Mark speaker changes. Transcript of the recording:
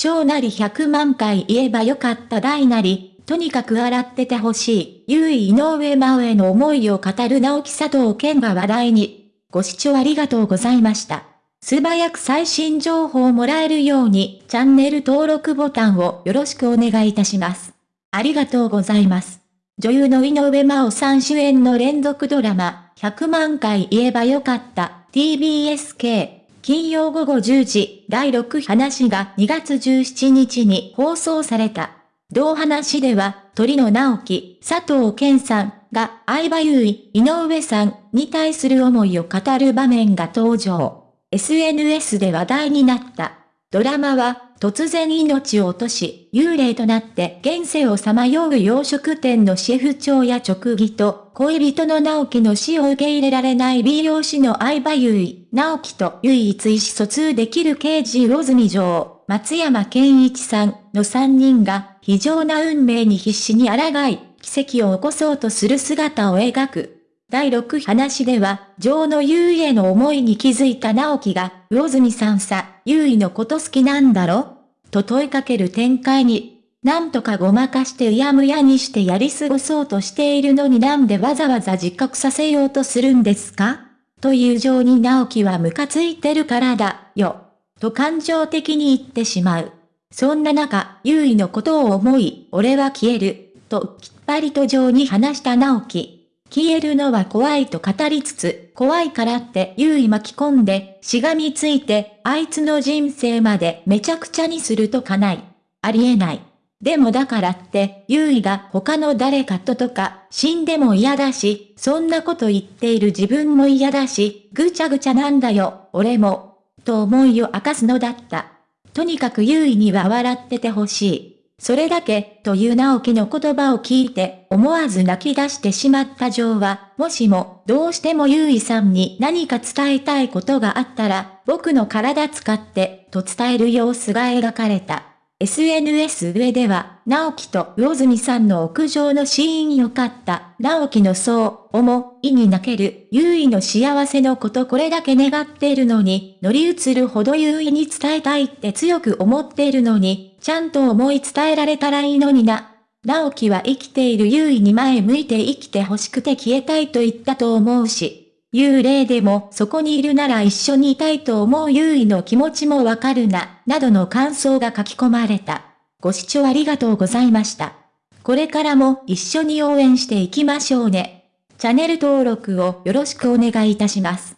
Speaker 1: 小なり100万回言えばよかった大なり、とにかく洗っててほしい、優位井上真央への思いを語る直木佐藤健が話題に。ご視聴ありがとうございました。素早く最新情報をもらえるように、チャンネル登録ボタンをよろしくお願いいたします。ありがとうございます。女優の井上真央さん主演の連続ドラマ、100万回言えばよかった、TBSK。金曜午後10時、第6話が2月17日に放送された。同話では、鳥野直樹、佐藤健さんが相葉優衣、井上さんに対する思いを語る場面が登場。SNS で話題になった。ドラマは、突然命を落とし、幽霊となって現世をさまよう洋食店のシェフ長や直義と、恋人の直樹の死を受け入れられない美容師の相葉優衣、直樹と唯一意思疎通できる刑事魚住城、松山健一さんの3人が、非常な運命に必死に抗い、奇跡を起こそうとする姿を描く。第6話では、女王の優位への思いに気づいた直樹が、魚住さんさ、優位のこと好きなんだろ？と問いかける展開に、なんとかごまかしてうやむやにしてやり過ごそうとしているのになんでわざわざ自覚させようとするんですか？という情に直樹はムカついてるからだ、よ。と感情的に言ってしまう。そんな中、優位のことを思い、俺は消える、ときっぱりと情に話した直樹。消えるのは怖いと語りつつ、怖いからって優位巻き込んで、しがみついて、あいつの人生までめちゃくちゃにするとかない。ありえない。でもだからって、優位が他の誰かととか、死んでも嫌だし、そんなこと言っている自分も嫌だし、ぐちゃぐちゃなんだよ、俺も。と思いを明かすのだった。とにかく優位には笑っててほしい。それだけ、という直樹の言葉を聞いて、思わず泣き出してしまったジョーは、もしも、どうしても優衣さんに何か伝えたいことがあったら、僕の体使って、と伝える様子が描かれた。SNS 上では、直樹と魚住さんの屋上のシーンよかった。直樹のそう、思いに泣ける、優位の幸せのことこれだけ願っているのに、乗り移るほど優位に伝えたいって強く思っているのに、ちゃんと思い伝えられたらいいのにな。直樹は生きている優位に前向いて生きて欲しくて消えたいと言ったと思うし。幽霊でもそこにいるなら一緒にいたいと思う優位の気持ちもわかるな、などの感想が書き込まれた。ご視聴ありがとうございました。これからも一緒に応援していきましょうね。チャンネル登録をよろしくお願いいたします。